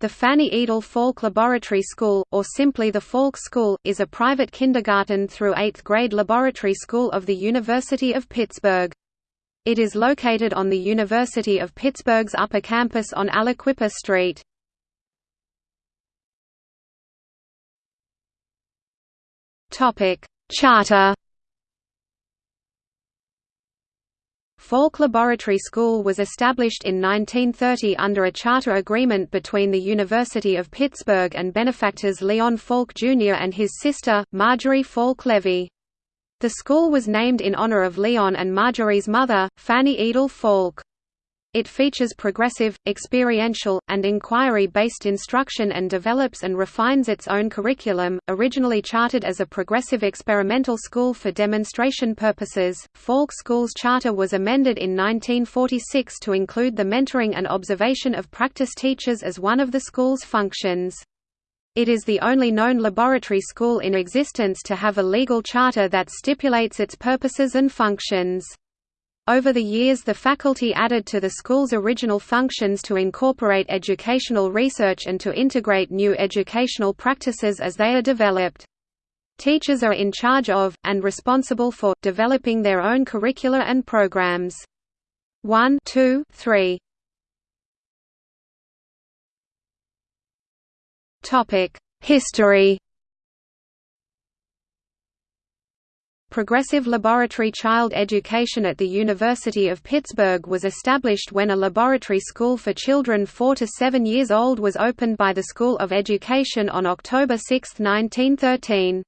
The Fanny Edel Falk Laboratory School, or simply the Falk School, is a private kindergarten through 8th grade laboratory school of the University of Pittsburgh. It is located on the University of Pittsburgh's upper campus on Allequippa Street. Charter Falk Laboratory School was established in 1930 under a charter agreement between the University of Pittsburgh and benefactors Leon Falk Jr. and his sister, Marjorie Falk Levy. The school was named in honor of Leon and Marjorie's mother, Fanny Edel Falk. It features progressive, experiential, and inquiry-based instruction and develops and refines its own curriculum. Originally chartered as a progressive experimental school for demonstration purposes, Falk School's charter was amended in 1946 to include the mentoring and observation of practice teachers as one of the school's functions. It is the only known laboratory school in existence to have a legal charter that stipulates its purposes and functions. Over the years the faculty added to the school's original functions to incorporate educational research and to integrate new educational practices as they are developed. Teachers are in charge of, and responsible for, developing their own curricula and programs. 1 2, 3. History Progressive laboratory child education at the University of Pittsburgh was established when a laboratory school for children 4 to 7 years old was opened by the School of Education on October 6, 1913.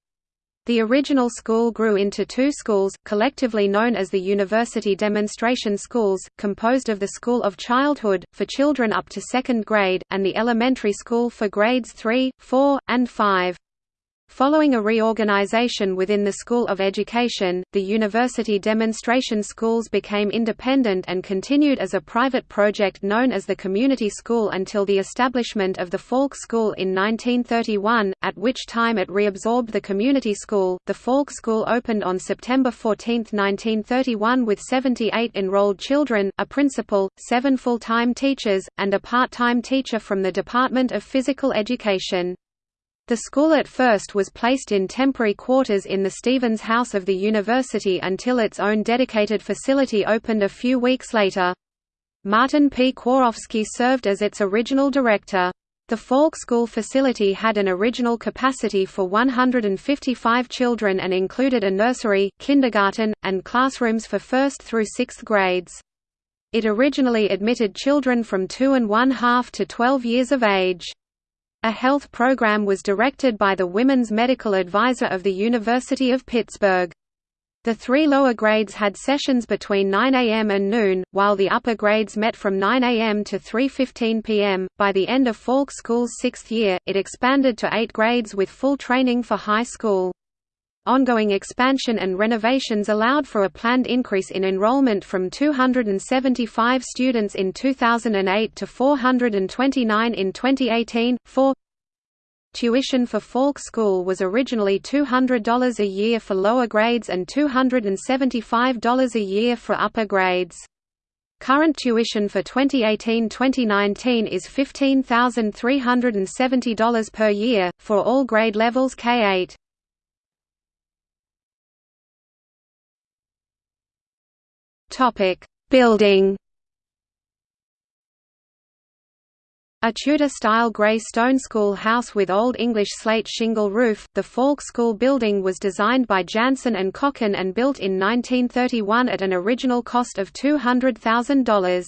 The original school grew into two schools, collectively known as the University Demonstration Schools, composed of the School of Childhood, for children up to second grade, and the Elementary School for grades 3, 4, and 5. Following a reorganization within the School of Education, the university demonstration schools became independent and continued as a private project known as the Community School until the establishment of the Falk School in 1931, at which time it reabsorbed the Community School. The Falk School opened on September 14, 1931 with 78 enrolled children, a principal, seven full-time teachers, and a part-time teacher from the Department of Physical Education. The school at first was placed in temporary quarters in the Stevens House of the university until its own dedicated facility opened a few weeks later. Martin P. Chworowsky served as its original director. The Falk School facility had an original capacity for 155 children and included a nursery, kindergarten, and classrooms for first through sixth grades. It originally admitted children from two and one half to 12 years of age. A health program was directed by the Women's Medical Advisor of the University of Pittsburgh. The three lower grades had sessions between 9 a.m. and noon, while the upper grades met from 9 a.m. to 3.15 p.m. By the end of Falk School's sixth year, it expanded to eight grades with full training for high school. Ongoing expansion and renovations allowed for a planned increase in enrollment from 275 students in 2008 to 429 in 2018. 4 Tuition for Falk School was originally $200 a year for lower grades and $275 a year for upper grades. Current tuition for 2018-2019 is $15,370 per year, for all grade levels K-8. Topic: Building. A Tudor-style grey stone school house with Old English slate shingle roof, the Falk School building was designed by Janssen and Cocken and built in 1931 at an original cost of $200,000.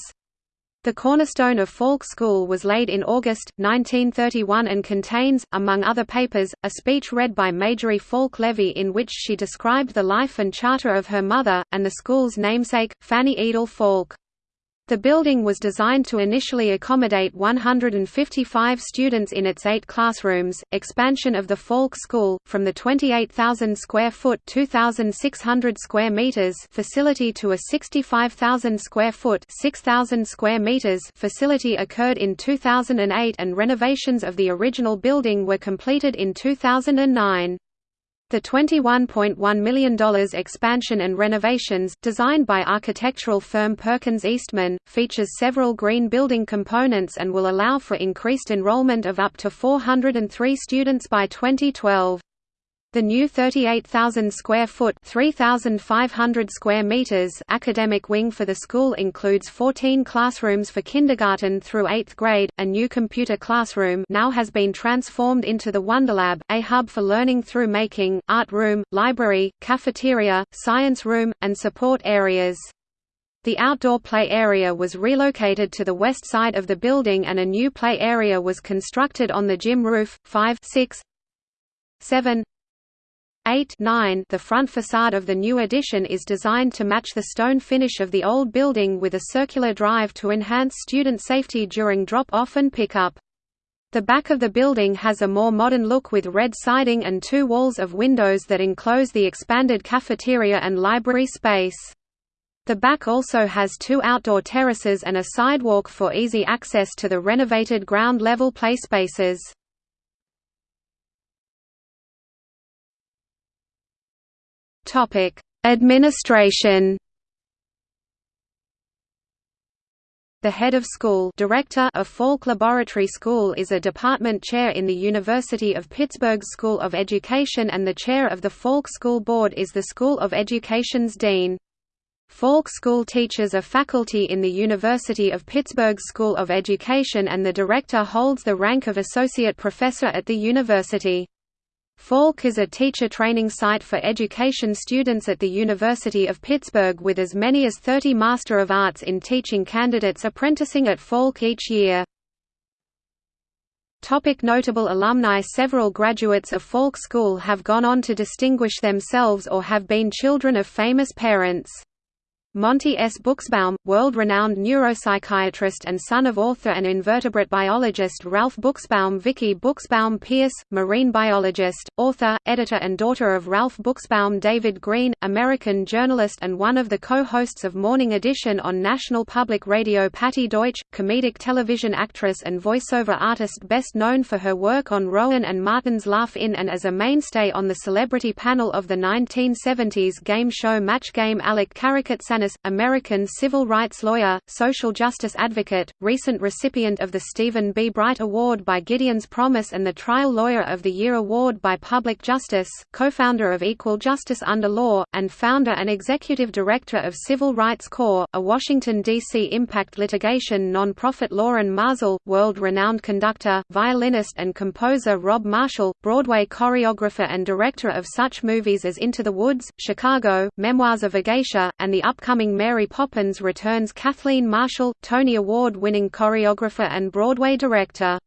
The cornerstone of Falk School was laid in August, 1931 and contains, among other papers, a speech read by Marjorie Falk Levy in which she described the life and charter of her mother, and the school's namesake, Fanny Edel Falk. The building was designed to initially accommodate 155 students in its eight classrooms. Expansion of the Falk School, from the 28,000 square foot (2,600 square meters) facility to a 65,000 square foot (6,000 square meters) facility occurred in 2008, and renovations of the original building were completed in 2009. The $21.1 million expansion and renovations, designed by architectural firm Perkins Eastman, features several green building components and will allow for increased enrollment of up to 403 students by 2012. The new 38,000 square foot (3,500 square meters) academic wing for the school includes 14 classrooms for kindergarten through 8th grade. A new computer classroom now has been transformed into the Wonderlab, a hub for learning through making, art room, library, cafeteria, science room, and support areas. The outdoor play area was relocated to the west side of the building and a new play area was constructed on the gym roof. 5 6 7 8 9 The front facade of the new addition is designed to match the stone finish of the old building with a circular drive to enhance student safety during drop-off and pickup. The back of the building has a more modern look with red siding and two walls of windows that enclose the expanded cafeteria and library space. The back also has two outdoor terraces and a sidewalk for easy access to the renovated ground-level play spaces. Topic: Administration. The head of school director of Falk Laboratory School is a department chair in the University of Pittsburgh School of Education and the chair of the Falk School Board is the School of Education's dean. Falk School teachers are faculty in the University of Pittsburgh School of Education and the director holds the rank of associate professor at the university. Falk is a teacher training site for education students at the University of Pittsburgh with as many as 30 Master of Arts in Teaching candidates apprenticing at Falk each year. Topic notable alumni Several graduates of Falk School have gone on to distinguish themselves or have been children of famous parents. Monte S. Buchsbaum, world-renowned neuropsychiatrist and son of author and invertebrate biologist Ralph Buchsbaum Vicki Buchsbaum Pearse, marine biologist, author, editor and daughter of Ralph Buchsbaum David Greene, American journalist and one of the co-hosts of Morning Edition on National Public Radio Patti Deutsch, comedic television actress and voiceover artist best known for her work on Rowan and Martin's Laugh-In and as a mainstay on the celebrity panel of the 1970s game show Match Game Alec American civil rights lawyer, social justice advocate, recent recipient of the Stephen B. Bright Award by Gideon's Promise and the Trial Lawyer of the Year Award by Public Justice, co-founder of Equal Justice Under Law, and founder and executive director of Civil Rights Corps, a Washington, D.C. impact litigation non-profit Lorin Maazel, world-renowned conductor, violinist and composer Rob Marshall, Broadway choreographer and director of such movies as Into the Woods, Chicago, Memoirs of a Geisha, and the upcoming upcoming Mary Poppins returns Kathleen Marshall, Tony Award-winning choreographer and Broadway director.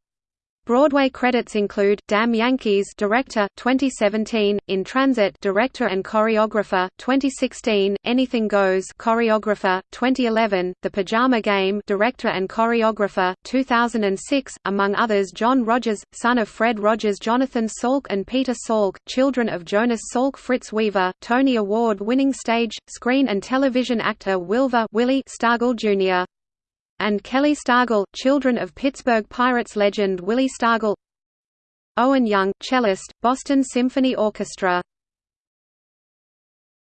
Broadway credits include Damn Yankees Director 2017, In Transit Director and Choreographer 2016, Anything Goes Choreographer 2011, The Pajama Game Director and Choreographer 2006, among others John Rogers, son of Fred Rogers Jonathan Salk and Peter Salk, children of Jonas Salk Fritz Weaver, Tony Award-winning stage, screen and television actor Wilver Willie Stargell Jr and Kelly Stargell, children of Pittsburgh Pirates legend Willie Stargell Owen Young, cellist, Boston Symphony Orchestra